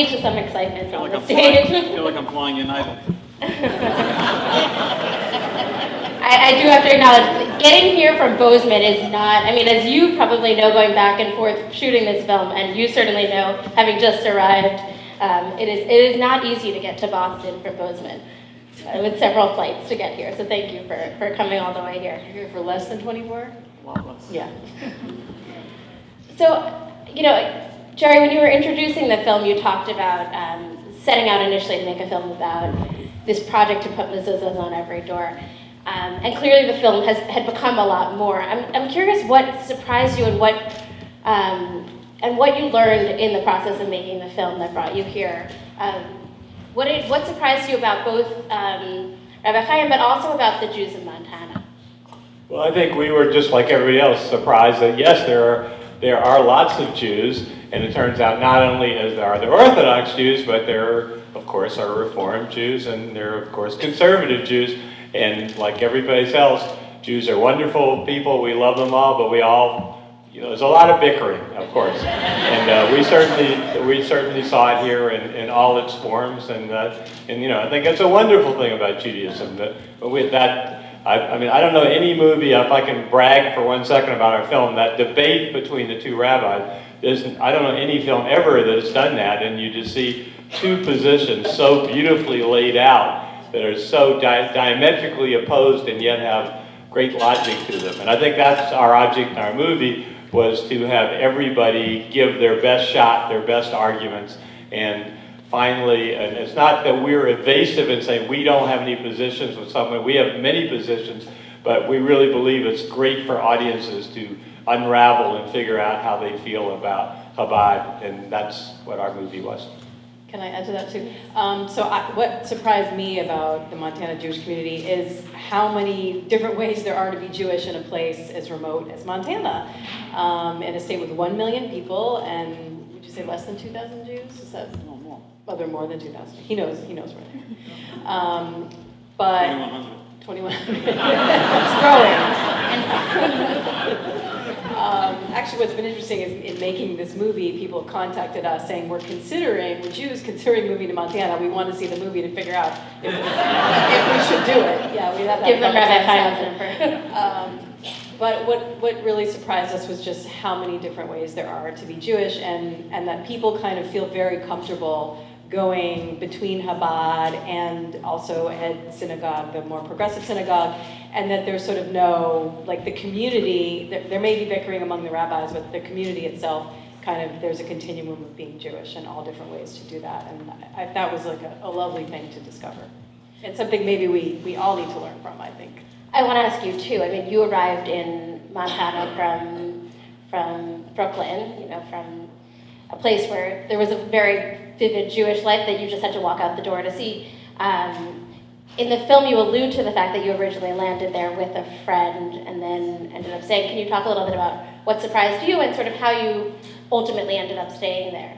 lead to some excitement I feel on like the I'm flying, stage. feel like I'm flying United. I, I do have to acknowledge, getting here from Bozeman is not, I mean, as you probably know, going back and forth shooting this film, and you certainly know, having just arrived, um, it is, it is not easy to get to Boston from Bozeman, uh, with several flights to get here, so thank you for, for coming all the way here. You're here for less than 24? A lot less. Yeah. So, you know, Jerry, when you were introducing the film, you talked about um, setting out initially to make a film about this project to put mezuzahs on every door. Um, and clearly the film has had become a lot more. I'm, I'm curious what surprised you and what, um, and what you learned in the process of making the film that brought you here. Um, what, did, what surprised you about both um, Rabbi Chaim, but also about the Jews of Montana? Well, I think we were just like everybody else surprised that yes, there are there are lots of Jews, and it turns out not only there are the Orthodox Jews, but there are, of course are Reformed Jews, and there are of course conservative Jews, and like everybody else, Jews are wonderful people. We love them all, but we all you know, there's a lot of bickering, of course, and uh, we certainly we certainly saw it here in, in all its forms, and uh, and you know I think it's a wonderful thing about Judaism that with that. I, I mean, I don't know any movie, if I can brag for one second about our film, that debate between the two rabbis, I don't know any film ever that has done that, and you just see two positions so beautifully laid out that are so di diametrically opposed and yet have great logic to them. And I think that's our object in our movie, was to have everybody give their best shot, their best arguments, and finally, and it's not that we're evasive and saying we don't have any positions with someone, we have many positions, but we really believe it's great for audiences to unravel and figure out how they feel about Chabad, and that's what our movie was. Can I add to that too? Um, so I, what surprised me about the Montana Jewish community is how many different ways there are to be Jewish in a place as remote as Montana. Um, in a state with 1 million people and would you say less than 2,000 Jews? Is that, No more. well, there are more than 2,000. He knows, he knows where they are. Um, but 2100. 21. it's growing. um, actually, what's been interesting is in making this movie, people have contacted us saying we're considering, we're Jews considering moving to Montana. We want to see the movie to figure out if, if we should do it. Yeah, we have that. Give them Rabbi. Um, but what, what really surprised us was just how many different ways there are to be Jewish and, and that people kind of feel very comfortable going between Chabad and also Ed Synagogue, the more progressive synagogue, and that there's sort of no, like the community, there, there may be bickering among the rabbis, but the community itself kind of, there's a continuum of being Jewish and all different ways to do that. And I, that was like a, a lovely thing to discover. It's something maybe we, we all need to learn from, I think. I want to ask you too. I mean, you arrived in Montana from from Brooklyn, you know, from a place where there was a very vivid Jewish life that you just had to walk out the door to see. Um, in the film, you allude to the fact that you originally landed there with a friend and then ended up staying. Can you talk a little bit about what surprised you and sort of how you ultimately ended up staying there?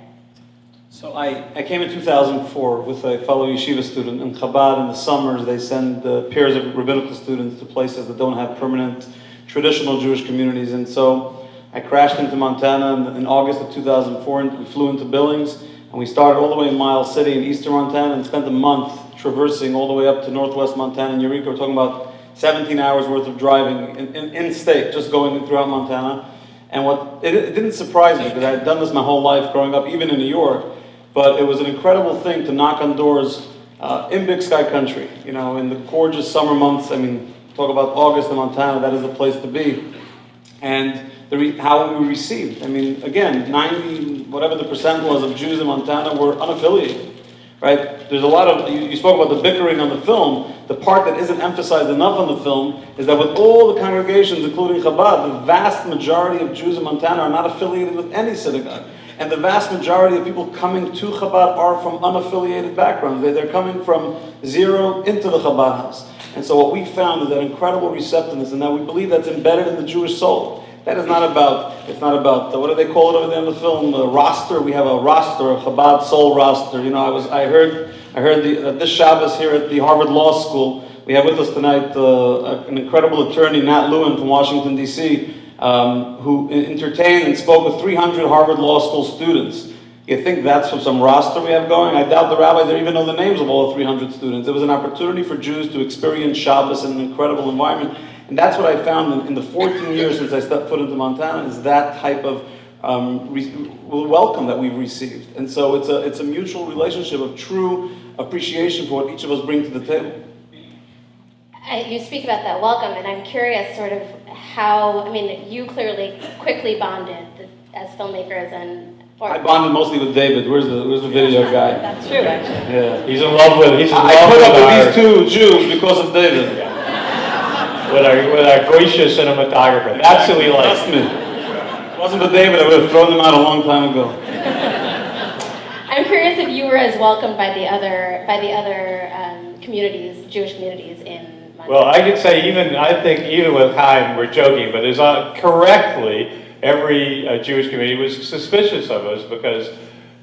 So I, I came in 2004 with a fellow yeshiva student in Chabad. In the summers, they send uh, pairs of rabbinical students to places that don't have permanent traditional Jewish communities. And so I crashed into Montana in, in August of 2004 and we flew into Billings. And we started all the way in Miles City in eastern Montana and spent a month traversing all the way up to northwest Montana and Eureka. We're talking about 17 hours worth of driving in, in, in state, just going throughout Montana. And what it, it didn't surprise me because I had done this my whole life growing up, even in New York. But it was an incredible thing to knock on doors uh, in Big Sky Country. You know, in the gorgeous summer months. I mean, talk about August in Montana. That is the place to be. And how we received. I mean, again, 90 whatever the percent was of Jews in Montana were unaffiliated. Right? There's a lot of you, you spoke about the bickering on the film. The part that isn't emphasized enough on the film is that with all the congregations, including Chabad, the vast majority of Jews in Montana are not affiliated with any synagogue. And the vast majority of people coming to Chabad are from unaffiliated backgrounds. They- They're coming from zero into the Chabad house. And so what we found is that incredible receptiveness, and that we believe that's embedded in the Jewish soul. That is not about, it's not about, uh, what do they call it over there in the film, roster. We have a roster, a Chabad soul roster. You know, I was, I heard, I heard the, uh, this Shabbos here at the Harvard Law School, we have with us tonight uh, an incredible attorney, Nat Lewin from Washington, D.C., um, who entertained and spoke with 300 Harvard Law School students. You think that's from some roster we have going? I doubt the rabbis even know the names of all the 300 students. It was an opportunity for Jews to experience Shabbos in an incredible environment. And that's what I found in, in the 14 years since I stepped foot into Montana is that type of um, re- welcome that we've received. And so it's a, it's a mutual relationship of true appreciation for what each of us bring to the table. I- You speak about that welcome, and I'm curious sort of how, I mean, you clearly quickly bonded as filmmakers and, or, I bonded mostly with David. Where's the, where's the video guy? That's true, actually. Yeah. He's in love with, he's in I love put with up our, with these two Jews because of David. With our, with our gracious cinematographer. That's who he Trust me. If it wasn't for David, I would have thrown them out a long time ago. I'm curious if you were as welcomed by the other, by the other um, communities, Jewish communities in Montana. Well, I could say even, I think even with Chaim, we're joking, but there's uh, correctly, every uh, Jewish community was suspicious of us because,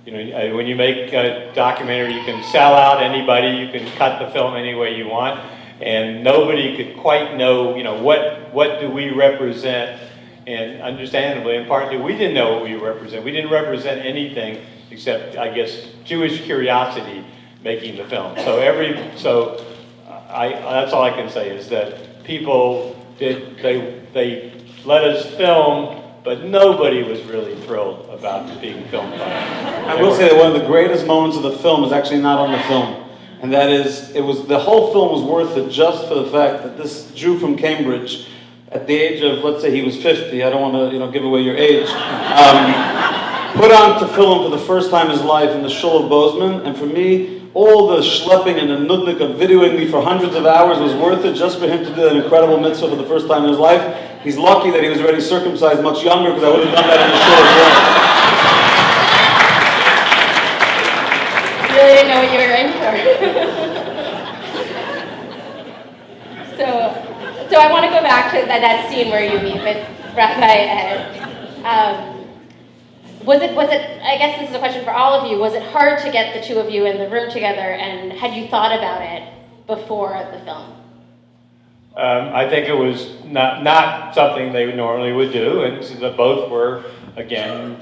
you know, uh, when you make a documentary, you can sell out anybody, you can cut the film any way you want, and nobody could quite know, you know, what, what do we represent? And understandably, and partly, we didn't know what we represent. We didn't represent anything except, I guess, Jewish curiosity making the film. So every, so I, that's all I can say is that people did, they, they let us film, but nobody was really thrilled about being filmed by us. I will say that one of the greatest moments of the film is actually not on the film. And that is, it was, the whole film was worth it just for the fact that this Jew from Cambridge, at the age of, let's say he was 50, I don't want to, you know, give away your age, um, put on tefillin for the first time in his life in the Shul of Bozeman. And for me, all the schlepping and the nudnik of videoing me for hundreds of hours was worth it just for him to do that incredible mitzvah for the first time in his life. He's lucky that he was already circumcised much younger because I would have done that in the shul as well. You really didn't know what you were in for. so, so I want to go back to that, that scene where you meet with Rabbi. Um, was it, was it, I guess this is a question for all of you, was it hard to get the two of you in the room together and had you thought about it before the film? Um, I think it was not, not something they normally would do, and that both were, again,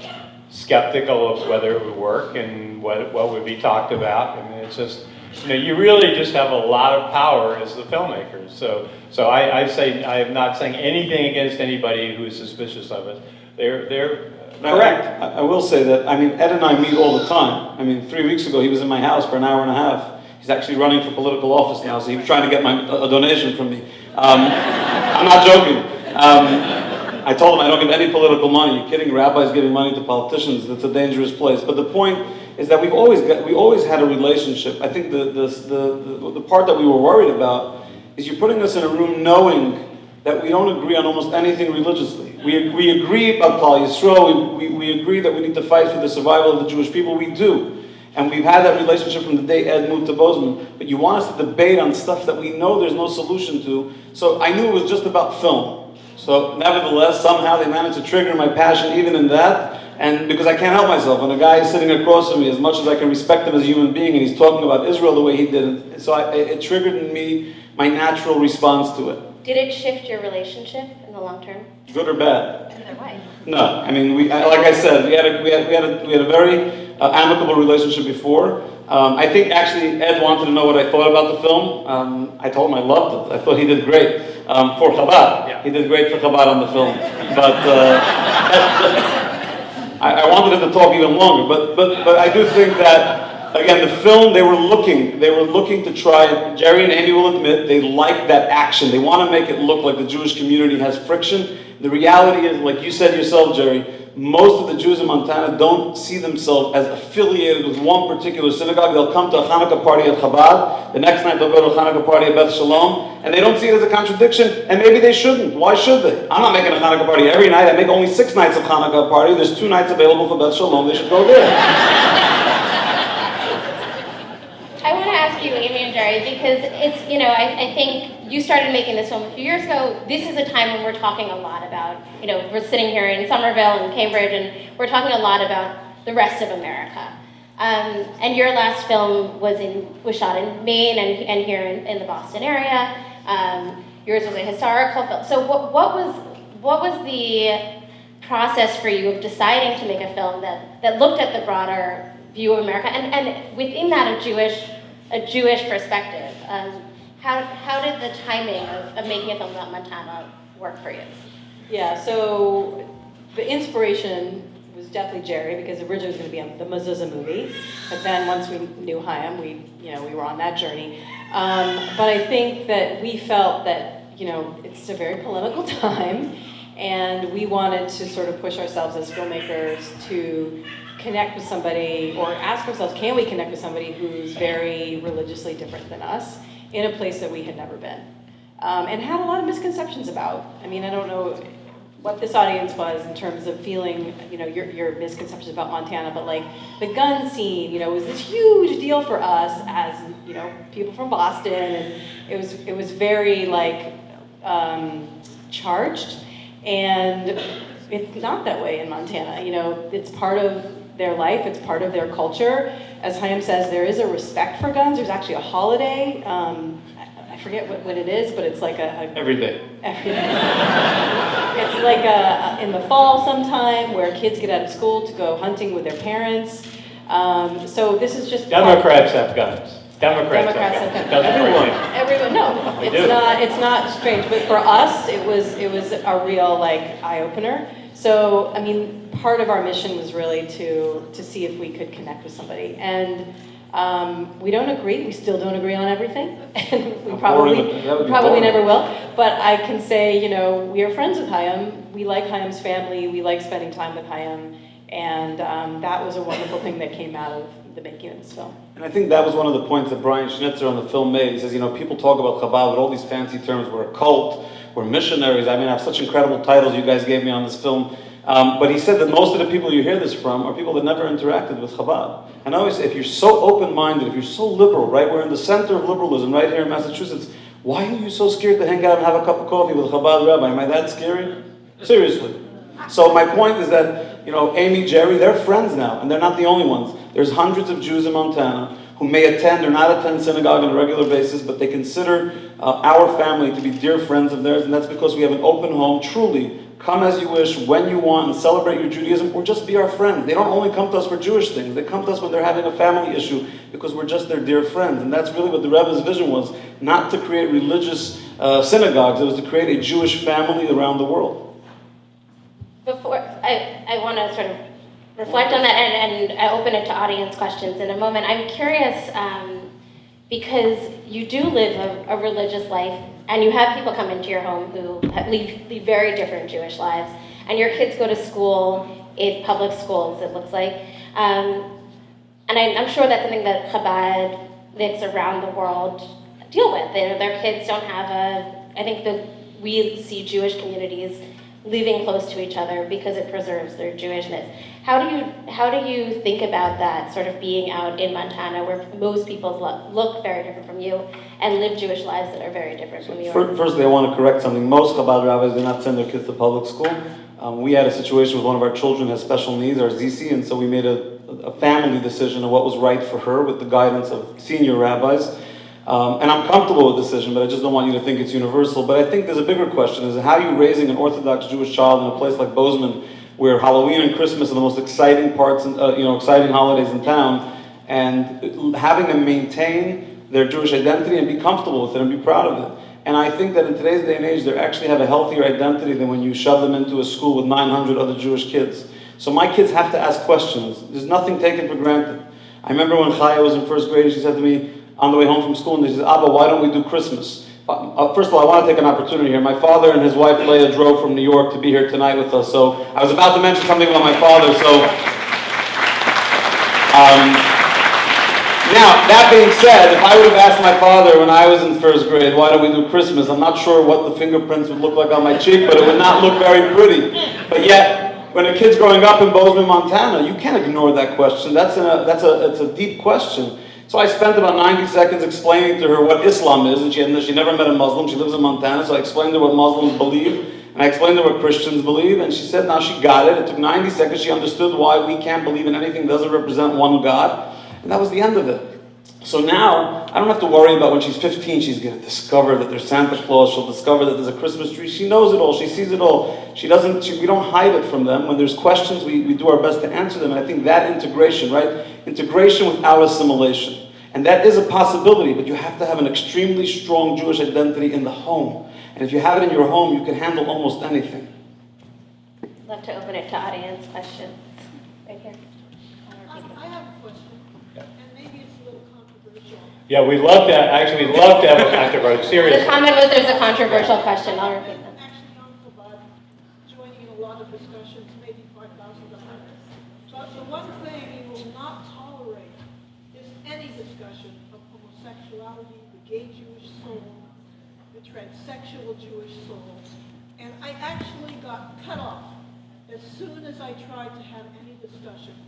skeptical of whether it would work and what, what would be talked about. I mean, it's just, you know, you really just have a lot of power as the filmmakers. So, so I, I say, I am not saying anything against anybody who is suspicious of it. They're, they're correct. I, I will say that, I mean, Ed and I meet all the time. I mean, three weeks ago, he was in my house for an hour and a half. He's actually running for political office now, so he was trying to get my, a a donation from me. Um, I'm not joking. Um, I told him I don't give any political money. You're kidding? Rabbis giving money to politicians, that's a dangerous place. But the point is that we've always got, we always had a relationship. I think the, the, the, the, part that we were worried about is you're putting us in a room knowing that we don't agree on almost anything religiously. We, we agree about Klal Yisrael, we, we, we agree that we need to fight for the survival of the Jewish people, we do. And we've had that relationship from the day Ed moved to Bozeman. But you want us to debate on stuff that we know there's no solution to. So I knew it was just about film. So nevertheless, somehow they managed to trigger my passion even in that. And because I can't help myself, when a guy is sitting across from me, as much as I can respect him as a human being, and he's talking about Israel the way he did, so I, it triggered in me my natural response to it. Did it shift your relationship in the long term? Good or bad? Either way. No, I mean, we, like I said, we had a, we had, we had a, we had a very uh, amicable relationship before. Um, I think actually Ed wanted to know what I thought about the film. Um, I told him I loved it. I thought he did great um, for Chabad. Yeah. He did great for Chabad on the film. But uh, I, I wanted him to talk even longer. But, but, but I do think that, again, the film, they were looking, they were looking to try, Jerry and Amy will admit, they like that action. They want to make it look like the Jewish community has friction. The reality is, like you said yourself, Jerry, most of the Jews in Montana don't see themselves as affiliated with one particular synagogue. They'll come to a Hanukkah party at Chabad, the next night they'll go to a Hanukkah party at Beth Shalom, and they don't see it as a contradiction, and maybe they shouldn't. Why should they? I'm not making a Hanukkah party every night. I make only six nights of Hanukkah party. There's two nights available for Beth Shalom. They should go there. I want to ask you, Amy and Jerry, because it's, you know, I, I think you started making this film a few years ago. This is a time when we're talking a lot about, you know, we're sitting here in Somerville and Cambridge, and we're talking a lot about the rest of America. Um, and your last film was in was shot in Maine and, and here in, in the Boston area. Um, yours was a historical film. So what, what was what was the process for you of deciding to make a film that, that looked at the broader view of America and, and within that a Jewish a Jewish perspective? Um, how, how did the timing of, of making a film about Montana work for you? Yeah, so the inspiration was definitely Jerry because originally it was going to be the Mezuzah movie, but then once we knew Chaim, we you know we were on that journey. Um, but I think that we felt that you know it's a very polemical time, and we wanted to sort of push ourselves as filmmakers to connect with somebody or ask ourselves, can we connect with somebody who's very religiously different than us in a place that we had never been? Um, and had a lot of misconceptions about. I mean, I don't know what this audience was in terms of feeling, you know, your, your misconceptions about Montana, but like the gun scene, you know, was this huge deal for us as, you know, people from Boston, and it was, it was very like um, charged, and it's not that way in Montana, you know, it's part of their life, it's part of their culture. As Chaim says, there is a respect for guns, there's actually a holiday, um, I forget what, what it is, but it's like a, a Every day. every It's like a, in the fall sometime where kids get out of school to go hunting with their parents. Um, so this is just. Democrats have guns. Democrats Democrats have guns. guns. Everyone, everyone, no, We it's do. not, it's not strange, but for us, it was, it was a real like eye opener. So, I mean, part of our mission was really to, to see if we could connect with somebody. And, um, we don't agree, we still don't agree on everything, and we probably, boring, that would be probably never will. But I can say, you know, we are friends with Chaim, we like Chaim's family, we like spending time with Chaim, and, um, that was a wonderful thing that came out of the making of this film. And I think that was one of the points that Brian Schnitzer on the film made. He says, you know, people talk about Chabad with all these fancy terms. We're a cult, missionaries. I mean, I have such incredible titles you guys gave me on this film. Um, but he said that most of the people you hear this from are people that never interacted with Chabad. And I always say, if you're so open-minded, if you're so liberal, right? We're in the center of liberalism right here in Massachusetts. Why are you so scared to hang out and have a cup of coffee with Chabad rabbi? Am I that scary? Seriously. So my point is that, you know, Amy, Jerry, they're friends now, and they're not the only ones. There's hundreds of Jews in Montana who may attend or not attend synagogue on a regular basis, but they consider uh, our family to be dear friends of theirs, and that's because we have an open home, truly. Come as you wish, when you want, and celebrate your Judaism, or just be our friends. They don't only come to us for Jewish things, they come to us when they're having a family issue because we're just their dear friends. And that's really what the Rebbe's vision was not to create religious uh, synagogues, it was to create a Jewish family around the world. Before, I, I want to sort of reflect on that and, and I open it to audience questions in a moment. I'm curious um, because you do live a, a religious life and you have people come into your home who lead, lead very different Jewish lives and your kids go to school in public schools, it looks like. Um, and I, I'm sure that's something that Chabad lives around the world deal with. Their, their kids don't have a, I think that we see Jewish communities living close to each other because it preserves their Jewishness. How do you how do you think about that sort of being out in Montana where most people look, look very different from you and live Jewish lives that are very different from yours? First, Firstly, I want to correct something. Most Chabad rabbis do not send their kids to public school. Um, we had a situation with one of our children has special needs, our Zizi, and so we made a, a family decision of what was right for her with the guidance of senior rabbis. Um, and I'm comfortable with the decision, but I just don't want you to think it's universal. But I think there's a bigger question: is how are you raising an Orthodox Jewish child in a place like Bozeman, where Halloween and Christmas are the most exciting parts, in, uh, you know, exciting holidays in town, and having them maintain their Jewish identity and be comfortable with it and be proud of it. And I think that in today's day and age, they actually have a healthier identity than when you shove them into a school with 900 other Jewish kids. So my kids have to ask questions. There's nothing taken for granted. I remember when Chaya was in first grade, she said to me on the way home from school, and she said, Abba, why don't we do Christmas? Uh, First of all, I want to take an opportunity here. My father and his wife Leah drove from New York to be here tonight with us. So I was about to mention something about my father. So um, now, that being said, if I would have asked my father when I was in first grade, why don't we do Christmas? I'm not sure what the fingerprints would look like on my cheek, but it would not look very pretty. But yet, when a kid's growing up in Bozeman, Montana, you can't ignore that question. That's a, that's a, it's a deep question. So I spent about 90 seconds explaining to her what Islam is, and she, had, she never met a Muslim. She lives in Montana, so I explained to her what Muslims believe, and I explained to her what Christians believe, and she said now she got it. It took 90 seconds. She understood why we can't believe in anything that doesn't represent one God, and that was the end of it. So now, I don't have to worry about when she's 15, she's gonna discover that there's Santa Claus, she'll discover that there's a Christmas tree. She knows it all, she sees it all. She doesn't, she, we don't hide it from them. When there's questions, we, we do our best to answer them. And I think that integration, right? Integration without assimilation. And that is a possibility, but you have to have an extremely strong Jewish identity in the home. And if you have it in your home, you can handle almost anything. Love to open it to audience questions. Right here. I I have a question, and maybe it's a little controversial. Yeah, we love to, actually, we love to have a controversy, The seriously. comment was there's a controversial question. I'll repeat that. Actually, on Chabad, joining in a lot of discussions, maybe five thousand to hundred. But the one thing we will not tolerate is any discussion of homosexuality, the gay Jewish soul, the transsexual Jewish soul. And I actually got cut off as soon as I tried to have any discussion about this. So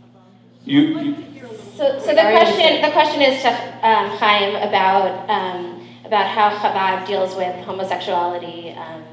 You- you- like to hear a little So, so the question, the question is to um, Chaim about, um, about how Chabad deals with homosexuality um,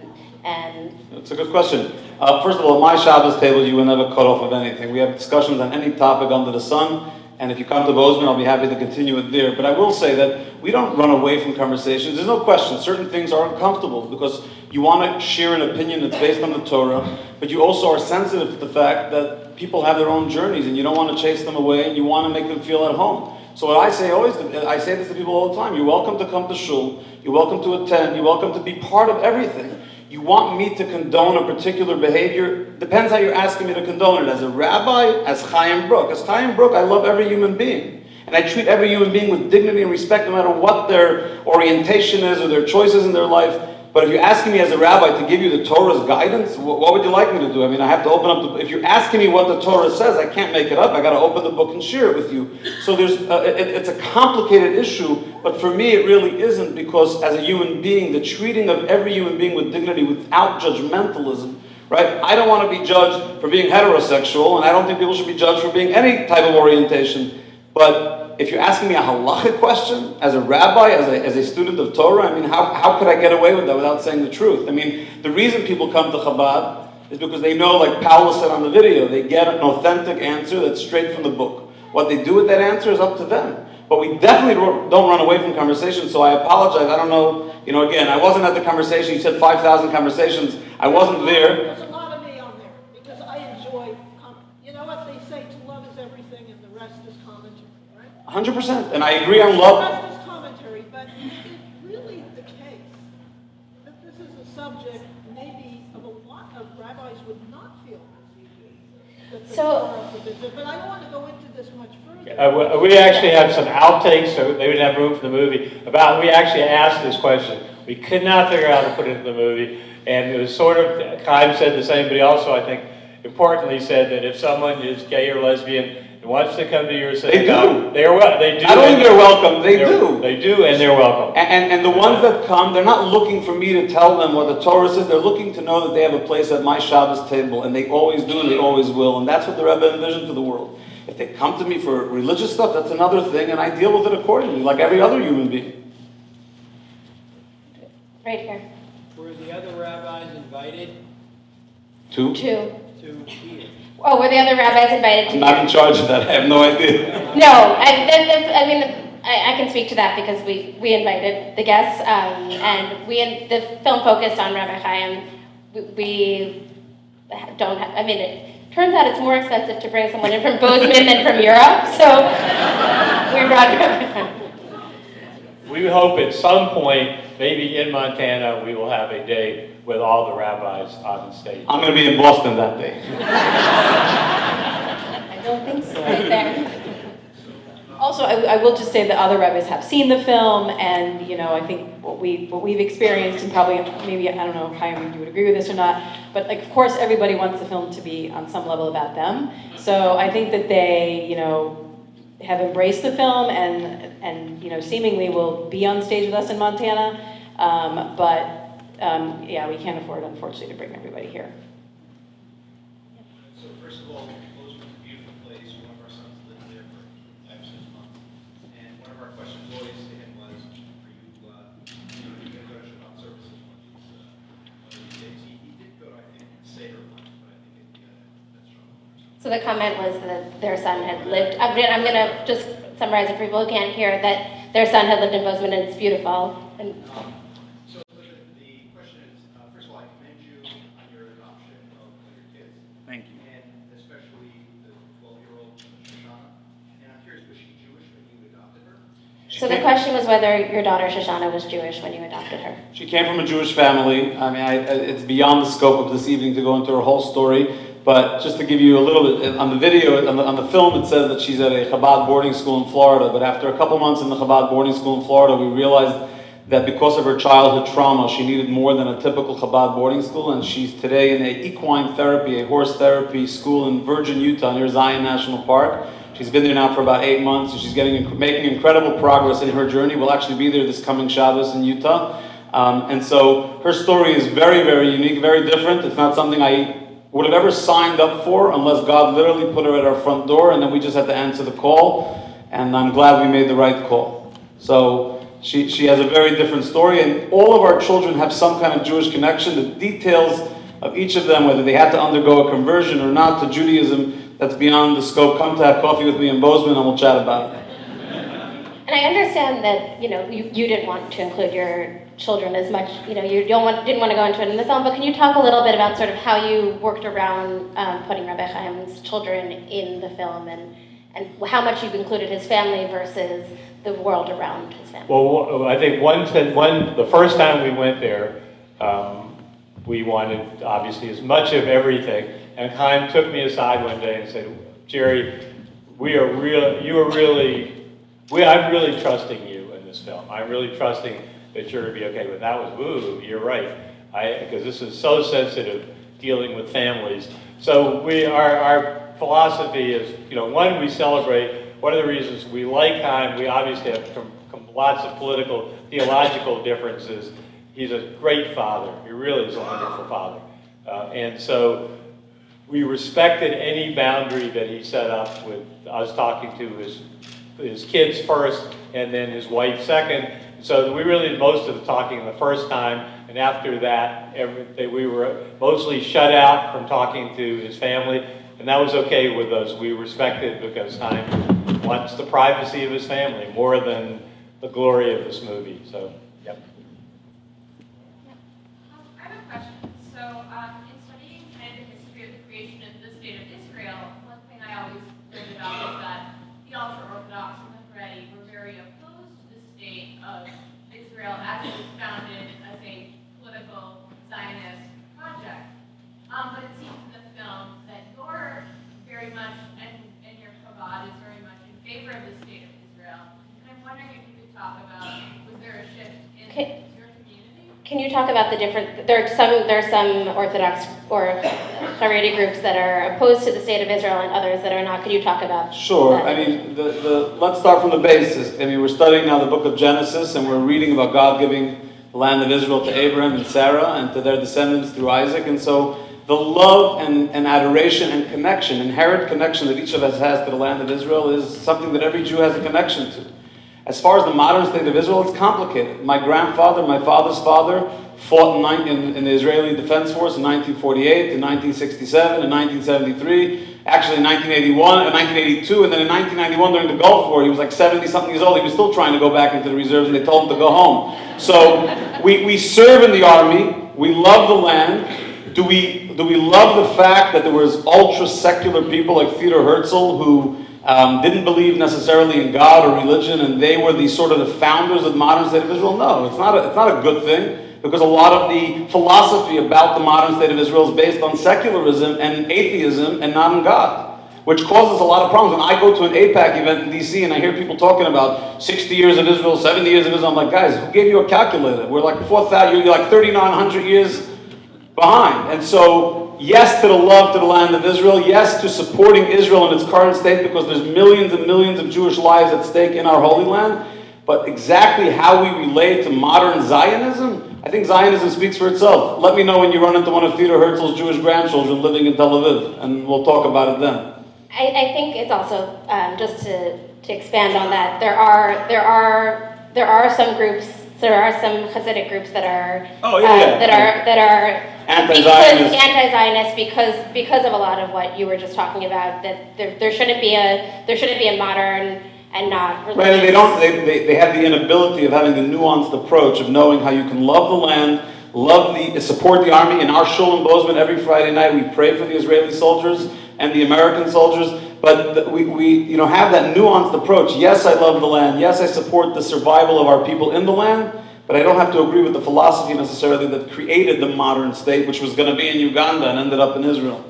and That's a good question. Uh, first of all, at my Shabbos table, you will never cut off of anything. We have discussions on any topic under the sun, and if you come to Bozeman, I'll be happy to continue it there. But I will say that we don't run away from conversations. There's no question. Certain things are uncomfortable because you want to share an opinion that's based on the Torah, but you also are sensitive to the fact that people have their own journeys, and you don't want to chase them away, and you want to make them feel at home. So what I say always, I say this to people all the time, you're welcome to come to shul, you're welcome to attend, you're welcome to be part of everything. You want me to condone a particular behavior, depends how you're asking me to condone it. As a rabbi, as Chaim Bruk. As Chaim Bruk, I love every human being. And I treat every human being with dignity and respect no matter what their orientation is or their choices in their life. But if you're asking me as a rabbi to give you the Torah's guidance, wh- what would you like me to do? I mean, I have to open up the, if you're asking me what the Torah says, I can't make it up. I got to open the book and share it with you. So there's, uh, it, it's a complicated issue, but for me it really isn't because as a human being, the treating of every human being with dignity without judgmentalism, right? I don't want to be judged for being heterosexual, and I don't think people should be judged for being any type of orientation. But if you're asking me a halachic question, as a rabbi, as a, as a student of Torah, I mean, how, how could I get away with that without saying the truth? I mean, the reason people come to Chabad is because they know, like Paula said on the video, they get an authentic answer that's straight from the book. What they do with that answer is up to them. But we definitely don't run away from conversations, so I apologize. I don't know, you know, again, I wasn't at the conversation. You said 5,000 conversations. I wasn't there because I enjoy, com- you know what they say, to love is everything and the rest is commentary, right? 100%. And I agree on The love. rest is commentary, but is really the case that this is a subject maybe of a lot of rabbis would not feel as you do? So- Torah forbids it? But I don't want to go into this much further. Uh, we- we actually have some outtakes, so they would have room for the movie, about, we actually asked this question. We could not figure out how to put it in the movie, and it was sort of, Chaim said the same, but he also, I think, importantly said that if someone is gay or lesbian and wants to come to your synagogue, they do. They are, wel- they do. Not think they're welcome, they They're- do. They do, and they're welcome. And, and, and the ones that come, they're not looking for me to tell them what the Torah says. They're looking to know that they have a place at my Shabbos table, and they always do, and they always will. And that's what the Rebbe envisioned for the world. If they come to me for religious stuff, that's another thing, and I deal with it accordingly, like every other human being. right here. Were the other rabbis invited Two? Two. to be it? Oh, were the other rabbis invited to? I'm not in charge of that. I have no idea. No, I, that, that's, I mean, I, I can speak to that because we, we invited the guests, um, and we, in- the film focused on Rabbi Chaim. We, we don't have, I mean, it turns out it's more expensive to bring someone in from Bozeman than from Europe, so we brought Rabbi Chaim. We hope at some point, maybe in Montana, we will have a day with all the rabbis on stage. I'm going to be in Boston that day. I don't think so. Right there. Also, I, I will just say that other rabbis have seen the film, and you know, I think what we what we've experienced, and probably maybe I don't know, Chaim, you would agree with this or not, but like, of course, everybody wants the film to be on some level about them. So I think that they, you know, have embraced the film, and and you know, seemingly will be on stage with us in Montana. Um, but um, yeah, we can't afford, unfortunately, to bring everybody here. So first of all, Bozeman's a beautiful place. One of our sons lived there for five, six months. And one of our questions always to him was, are you, uh, you know, you gonna go to Shabbat services one of these, uh, one of these days? He, he did go, I think, Seder once, but I think it, uh, that's Shabbat. So the comment was that their son had lived, I'm gonna, I'm gonna just summarize it for people who can't hear, that their son had lived in Bozeman and it's beautiful. And Um, So the, the question is, uh, first of all, I commend you on your adoption of your kids, Thank you. and especially the twelve-year-old Shoshana. And I'm curious, was she Jewish when you adopted her? So the question was whether your daughter Shoshana was Jewish when you adopted her. She came from a Jewish family. I mean, I, it's beyond the scope of this evening to go into her whole story. But just to give you a little bit, on the video, on the, on the film, it says that she's at a Chabad boarding school in Florida. But after a couple months in the Chabad boarding school in Florida, we realized that because of her childhood trauma, she needed more than a typical Chabad boarding school. And she's today in a equine therapy, a horse therapy school in Virgin, Utah, near Zion National Park. She's been there now for about eight months, and she's getting making incredible progress in her journey. We'll actually be there this coming Shabbos in Utah. Um, and so her story is very, very unique, very different. It's not something I would have ever signed up for unless God literally put her at our front door, and then we just had to answer the call. And I'm glad we made the right call. So she, she has a very different story, and all of our children have some kind of Jewish connection. The details of each of them, whether they had to undergo a conversion or not to Judaism, that's beyond the scope. Come to have coffee with me in Bozeman, and we'll chat about it. And I understand that, you know, you, you didn't want to include your children as much, you know, you don't want, didn't want to go into it in the film, but can you talk a little bit about sort of how you worked around um, putting Rabbi Chaim's children in the film and, and how much you've included his family versus the world around his family? Well, I think one, one, the first time we went there, um, we wanted obviously as much of everything. And Chaim took me aside one day and said, Jerry, we are real, you are really, we, I'm really trusting you in this film. I'm really trusting that you're gonna be okay. But that was, woo, you're right. Because this is so sensitive, dealing with families. So we, our, our philosophy is, you know, one, we celebrate, one of the reasons we like Chaim, we obviously have com- com- lots of political, theological differences. He's a great father. He really is a wonderful father. Uh, and so we respected any boundary that he set up with us talking to his, his kids first and then his wife second. So we really did most of the talking the first time. And after that, every, we were mostly shut out from talking to his family. And that was okay with us. We respected because Chaim wants the privacy of his family more than the glory of this movie. So, yep. Um, I have a question. So, um, in studying kind of the history of the creation of the state of Israel, one thing I always learned about is that the ultra-Orthodox and the Haredi were very opposed to the state of Israel as it was founded as a political Zionist project. Um, but it seems in the film that you're very much, and, and your Chabad is very much in favor of the state of Israel. And I'm wondering if you could talk about, was there a shift in Okay. your community? Can you talk about the different, there are some, there are some Orthodox or Haredi groups that are opposed to the state of Israel and others that are not. Can you talk about? Sure. that? I mean, the, the, let's start from the basis. I mean, we're studying now the book of Genesis, and we're reading about God giving the land of Israel to Abraham and Sarah and to their descendants through Isaac. And so the love and, and adoration and connection, inherent connection that each of us has to the land of Israel is something that every Jew has a connection to. As far as the modern state of Israel, it's complicated. My grandfather, my father's father, fought in, in, in the Israeli Defense Force in 1948, in 1967, in 1973, actually in 1981, in 1982, and then in 1991 during the Gulf War, he was like 70 something years old. He was still trying to go back into the reserves, and they told him to go home. So we, we serve in the army. We love the land. Do we, do we love the fact that there was ultra-secular people like Theodor Herzl who um, didn't believe necessarily in God or religion, and they were the sort of the founders of the modern state of Israel? No, it's not a, it's not a good thing because a lot of the philosophy about the modern state of Israel is based on secularism and atheism and not on God, which causes a lot of problems. When I go to an AIPAC event in DC and I hear people talking about 60 years of Israel, 70 years of Israel, I'm like, guys, who gave you a calculator? We're like 4,000, you're like 3,900 years behind. And so, yes to the love to the land of Israel, yes to supporting Israel in its current state because there's millions and millions of Jewish lives at stake in our Holy Land. But exactly how we relate to modern Zionism, I think Zionism speaks for itself. Let me know when you run into one of Theodor Herzl's Jewish grandchildren living in Tel Aviv, and we'll talk about it then. I, I think it's also um, just to, to expand on that. There are there are there are some groups. There are some Hasidic groups that are Oh, yeah, uh, yeah. that are that are Anti-Zionist. because anti-Zionist because because of a lot of what you were just talking about. That there, there shouldn't be a there shouldn't be a modern and not religious. Right, and they don't, they, they, they have the inability of having the nuanced approach of knowing how you can love the land, love the, support the army. In our shul in Bozeman, every Friday night, we pray for the Israeli soldiers and the American soldiers, but we, we, you know, have that nuanced approach. Yes, I love the land. Yes, I support the survival of our people in the land, but I don't have to agree with the philosophy necessarily that created the modern state, which was going to be in Uganda and ended up in Israel.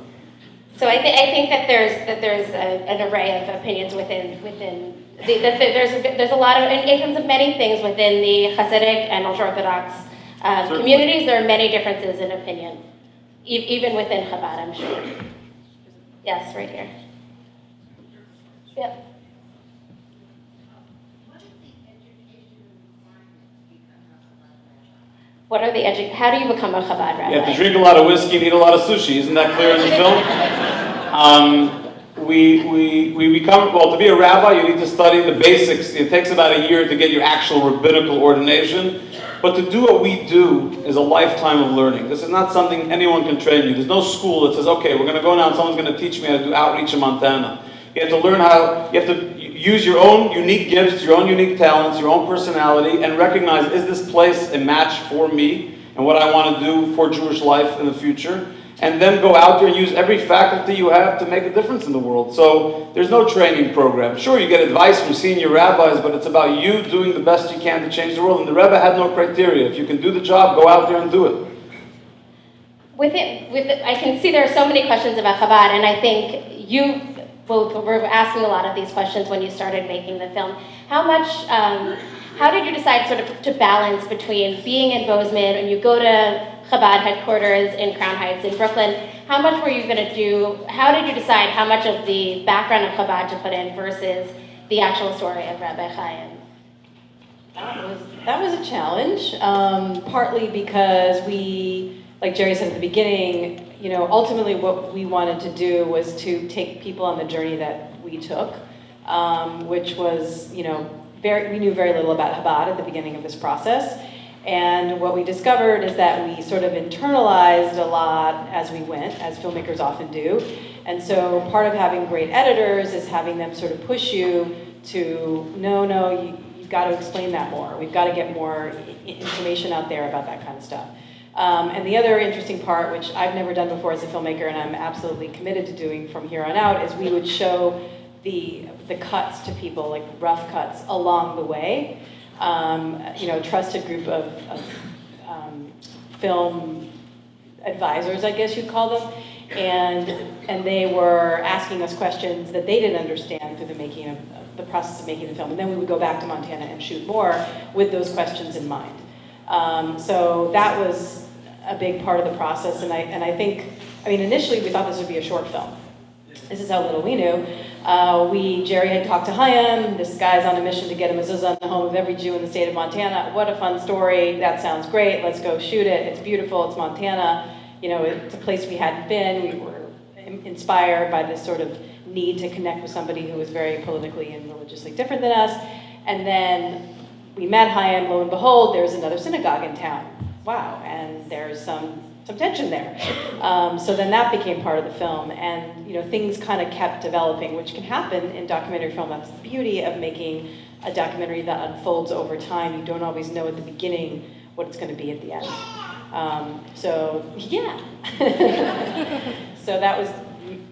So I, th- I think that there's that there's a, an array of opinions within within the, that the, there's a, there's a lot of in, terms of many things within the Hasidic and ultra Orthodox uh, Certainly. communities. There are many differences in opinion, e- even within Chabad. I'm sure. Yes, right here. Yep. What are the edu- How do you become a Chabad rabbi? You have to drink a lot of whiskey and eat a lot of sushi. Isn't that clear in the film? Um, we, we, we become, well, to be a rabbi, you need to study the basics. It takes about a year to get your actual rabbinical ordination. But to do what we do is a lifetime of learning. This is not something anyone can train you. There's no school that says, okay, we're going to go now and someone's going to teach me how to do outreach in Montana. You have to learn how, you have to use your own unique gifts, your own unique talents, your own personality, and recognize, is this place a match for me and what I want to do for Jewish life in the future? And then go out there and use every faculty you have to make a difference in the world. So there's no training program. Sure, you get advice from senior rabbis, but it's about you doing the best you can to change the world. And the Rebbe had no criteria. If you can do the job, go out there and do it. With it, with it, I can see there are so many questions about Chabad, and I think you both were asking a lot of these questions when you started making the film. How much, um, how did you decide sort of to balance between being in Bozeman and you go to Chabad headquarters in Crown Heights in Brooklyn? How much were you going to do? How did you decide how much of the background of Chabad to put in versus the actual story of Rabbi Chaim? That was, that was a challenge, um, partly because we, like Jerry said at the beginning, you know, ultimately what we wanted to do was to take people on the journey that we took, um, which was, you know, very, we knew very little about Chabad at the beginning of this process. And what we discovered is that we sort of internalized a lot as we went, as filmmakers often do. And so part of having great editors is having them sort of push you to, no, no, you, you've got to explain that more. We've got to get more information out there about that kind of stuff. Um, and the other interesting part, which I've never done before as a filmmaker, and I'm absolutely committed to doing from here on out, is we would show the the cuts to people, like rough cuts along the way. Um, you know, trusted group of, of um, film advisors, I guess you'd call them, and and they were asking us questions that they didn't understand through the making of, of the process of making the film, and then we would go back to Montana and shoot more with those questions in mind. Um, so that was a big part of the process, and I and I think, I mean, initially we thought this would be a short film. This is how little we knew. Uh, we, Jerry had talked to Chaim. This guy's on a mission to get a mezuzah in the home of every Jew in the state of Montana. What a fun story. That sounds great. Let's go shoot it. It's beautiful. It's Montana. You know, it's a place we hadn't been. We were inspired by this sort of need to connect with somebody who was very politically and religiously different than us. And then we met Chaim. Lo and behold, there's another synagogue in town. Wow. And there's some some tension there. Um, so then that became part of the film, and you know things kind of kept developing, which can happen in documentary film. That's the beauty of making a documentary that unfolds over time. You don't always know at the beginning what it's going to be at the end. Um, so yeah, so that was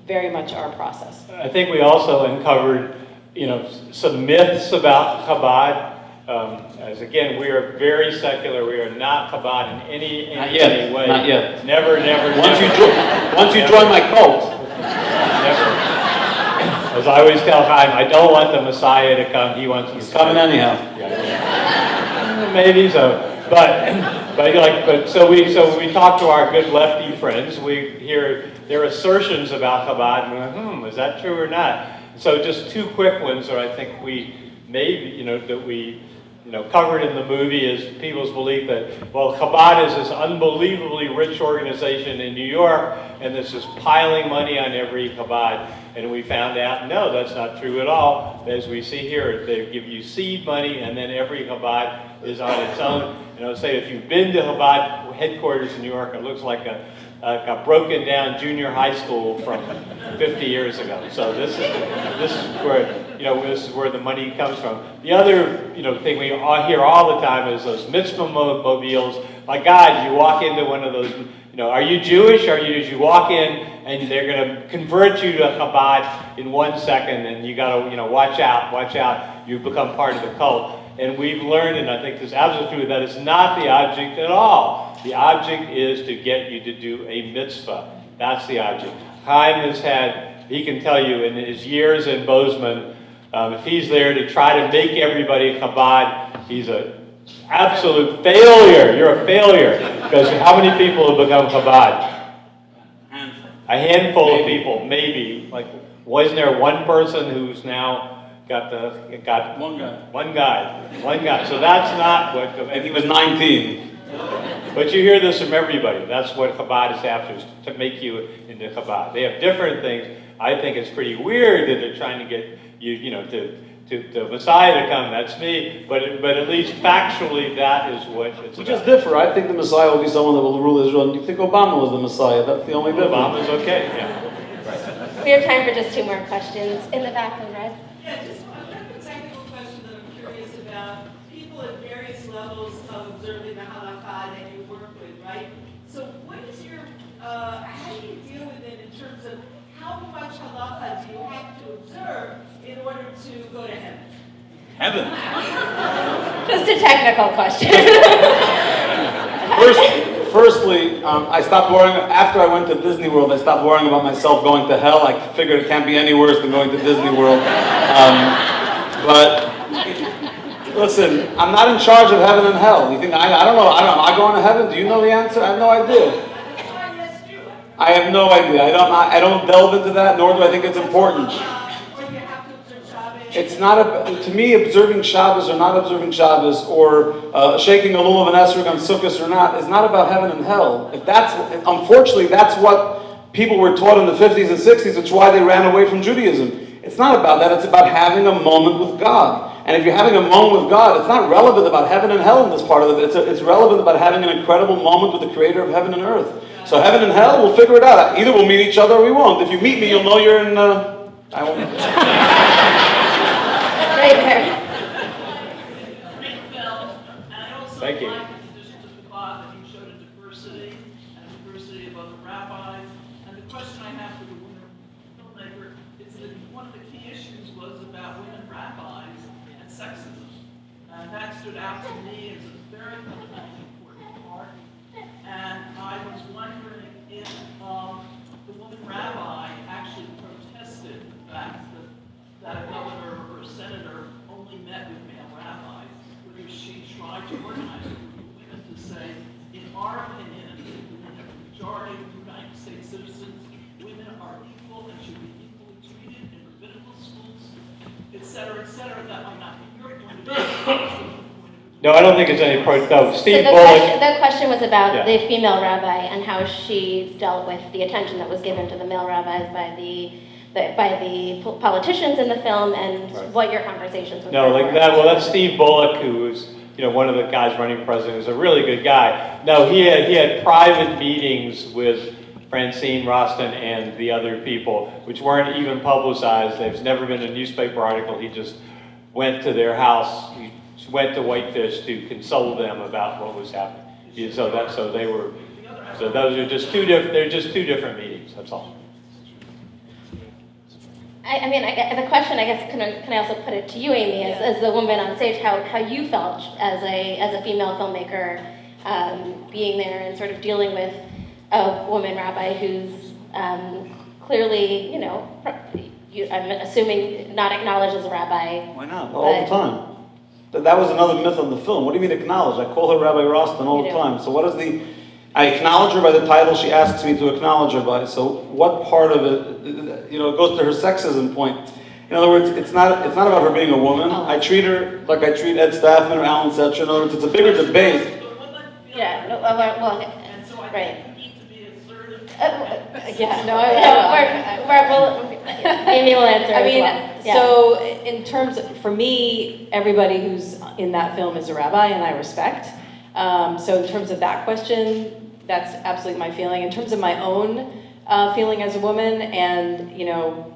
very much our process. I think we also uncovered, you know, some myths about Chabad. Um, as again, we are very secular. We are not Chabad in any, in Not yet, any way. not yet. Never, never, Once you never. join, once you join my cult, Never. As I always tell Chaim, I don't want the Messiah to come. He wants. he's coming anyhow. Maybe so, but but like but so we so we talk to our good lefty friends, we hear their assertions about Chabad, and we're like, hmm, is that true or not? So just two quick ones that I think we maybe you know that we you know covered in the movie is people's belief that well Chabad is this unbelievably rich organization in New York, and this is piling money on every Chabad. And we found out, no, that's not true at all. As we see here, they give you seed money, and then every Chabad is on its own. And I would say, if you've been to Chabad headquarters in New York, it looks like a, a broken down junior high school from 50 years ago. So this is, this is where you know, this is where the money comes from. The other, you know, thing we all hear all the time is those mitzvah mo- mobiles. My God, you walk into one of those, you know, are you Jewish? Are you, you walk in and they're gonna convert you to Chabad in one second and you gotta, you know, watch out, watch out. You become part of the cult. And we've learned, and I think this is absolutely true, that it's not the object at all. The object is to get you to do a mitzvah. That's the object. Chaim has had, he can tell you in his years in Bozeman, um, if he's there to try to make everybody Chabad, he's an absolute failure. You're a failure. Because how many people have become Chabad? A handful of people, maybe. Like, wasn't there one person who's now got the, got One guy. one guy, one guy. So that's not what, And he was 19. but you hear this from everybody. That's what Chabad is after, is to make you into Chabad. They have different things. I think it's pretty weird that they're trying to get you, you know, to, to the Messiah to come. That's me. But, but at least factually, that is what it's We about. just differ. I think the Messiah will be someone that will rule Israel. And you think Obama was the Messiah. That's the only difference. Obama's okay, yeah. We have time for just two more questions. In the back in red. Yeah, just a kind of technical question that I'm curious about. People at various levels of observing the halakha that you work with, right? So what is your, uh, how do you deal with it in terms of how much halakha do you have in order to go to heaven? Heaven. Just a technical question. First, firstly, um, I stopped worrying, after I went to Disney World, I stopped worrying about myself going to hell. I figured it can't be any worse than going to Disney World. Um, but, listen, I'm not in charge of heaven and hell. You think, I, I don't know, I don't know, am I going to heaven? Do you know the answer? I have no idea. I. I have no idea. I don't, I don't delve into that, nor do I think it's important. It's not, a, to me, observing Shabbos or not observing Shabbos, or uh, shaking a lulav and esrog on Sukkot or not, is not about heaven and hell. If that's, unfortunately, that's what people were taught in the 50s and 60s, it's why they ran away from Judaism. It's not about that, it's about having a moment with God. And if you're having a moment with God, it's not relevant about heaven and hell in this part of it. It's, a, it's relevant about having an incredible moment with the creator of heaven and earth. So heaven and hell, we'll figure it out. Either we'll meet each other or we won't. If you meet me, you'll know you're in, uh, I won't. Also Thank you. like, in addition to the thought that you showed a diversity, and a diversity of other rabbis. And the question I have for the women filmmaker is that one of the key issues was about women rabbis and sexism. And that stood out to me as a very fundamentally important part. And I was wondering if, um, the woman rabbi actually protested the fact that, that a governor or a senator only met with male rabbis, whether she tried to organize a group of women to say, in our opinion, and in the majority of United States citizens, women are equal and should be equally treated in rabbinical schools, et cetera, et cetera, that might not be your point of view. but it's the point of view. No, I don't think it's any, pro- no, So Steve the Bullock. question, the question was about Yeah. the female rabbi and how she dealt with the attention that was given to the male rabbis by the, by the politicians in the film and Right. what your conversations with No, like that, well, that's Steve Bullock, who's, you know, one of the guys running president, is a really good guy. No, he had, he had private meetings with Francine Roston and the other people, which weren't even publicized. There's never been a newspaper article. He just went to their house, he went to Whitefish to console them about what was happening. He- So that, so they were, so those are just two diff, they're just two different meetings, that's all. I, I mean, I, the question, I guess, can I, can I also put it to you, Amy, as, as the woman on stage, how, how you felt as a, as a female filmmaker, um, being there and sort of dealing with a woman rabbi who's um, clearly, you know, you, I'm assuming not acknowledged as a rabbi. Why not? All the time. That, that was another myth of the film. What do you mean acknowledge? I call her Rabbi Roston all the time. So what is the, I acknowledge her by the title she asks me to acknowledge her by. So what part of it, you know, it goes to her sexism point. In other words, it's not, it's not about her being a woman. I treat her like I treat Ed Staffman or Alan Setcher. In other words, it's a bigger debate. But women feel Yeah, no, that- well, well, And so I right. think you need to be assertive. Uh, Yeah, no, No, I, we're, we're, we'll, Amy will answer I as mean, well. Yeah. so in terms, of, for me, everybody who's in that film is a rabbi, and I respect. Um, so in terms of that question, that's absolutely my feeling. In terms of my own uh, feeling as a woman, and you know,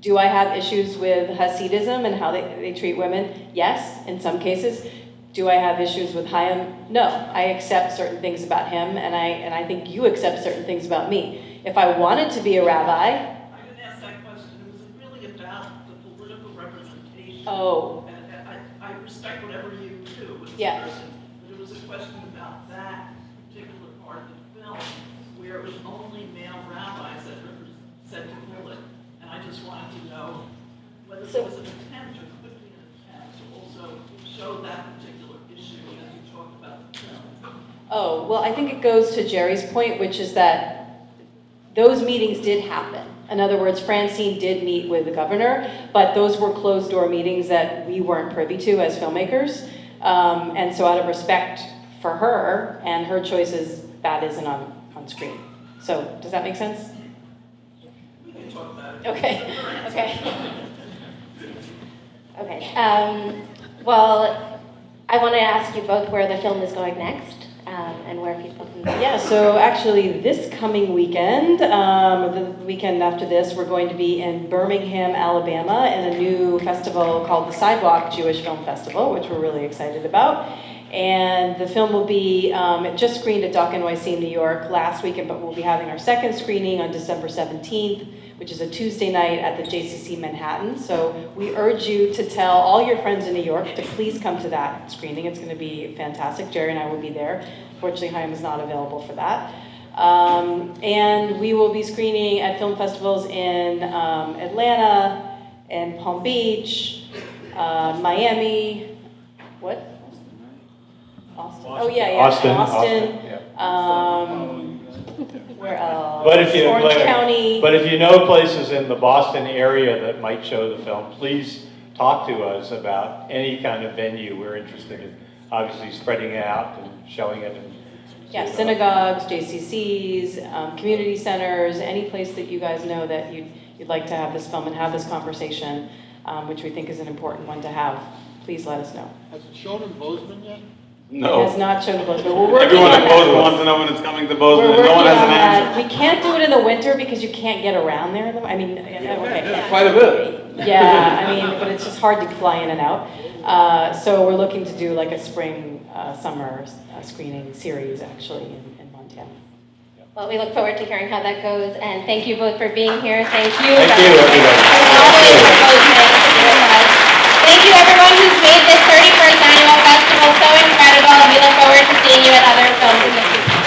Do I have issues with Hasidism and how they, they treat women? Yes, in some cases. Do I have issues with Chaim? No. I accept certain things about him, and I, and I think you accept certain things about me. If I wanted to be a rabbi, I didn't ask that question, it was really about the political representation. Oh, And I, I respect whatever you do as a Yeah. person, but it was a question about that particular part of the film, where it was only male rabbis that represented Bullock. And I just wanted to know whether So- there was an attempt or could be an attempt to also show that particular issue as you talked about the film. Oh, well, I think it goes to Jerry's point, which is that those meetings did happen. In other words, Francine did meet with the governor, but those were closed-door meetings that we weren't privy to as filmmakers. Um, and so out of respect for her and her choices, that isn't on, on screen. So, does that make sense? Okay, okay. Okay, um, well, I want to ask you both where the film is going next, and where people can. go? Yeah, so actually, this coming weekend, um, the weekend after this, we're going to be in Birmingham, Alabama, in a new festival called the Sidewalk Jewish Film Festival, which we're really excited about. And the film will be, um, it just screened at Doc NYC in New York last weekend, but we'll be having our second screening on December 17th, which is a Tuesday night at the JCC Manhattan. So we urge you to tell all your friends in New York to please come to that screening. It's going to be fantastic. Jerry and I will be there. Fortunately, Chaim is not available for that. Um, and we will be screening at film festivals in um, Atlanta, and Palm Beach, uh, Miami, what? Austin. Oh, yeah, yeah. Austin, Austin. Austin, yeah. Um, where else? But if you, Orange County. but if you know places in the Boston area that might show the film, please talk to us about any kind of venue we're interested in. Obviously spreading it out and showing it and. Yeah, synagogues, JCCs, um, community centers, any place that you guys know that you'd, you'd like to have this film and have this conversation, um, which we think is an important one to have, please let us know. Has it shown in Bozeman yet? No. It has not shown to Bozeman, we're working Everyone on in that. Bozeman wants to know when it's coming to We're Bozeman, and no one has an that. answer. We can't do it in the winter because you can't get around there, in I mean, yeah, okay. Quite a bit. Yeah, I mean, but it's just hard to fly in and out. Uh, so we're looking to do like a spring, uh, summer uh, screening series actually in, in, Montana. Well, we look forward to hearing how that goes, and thank you both for being here. Thank you. Thank you, everyone. Thank you, everyone who's made this 31st annual festival so incredible, and we look forward to seeing you at other films in the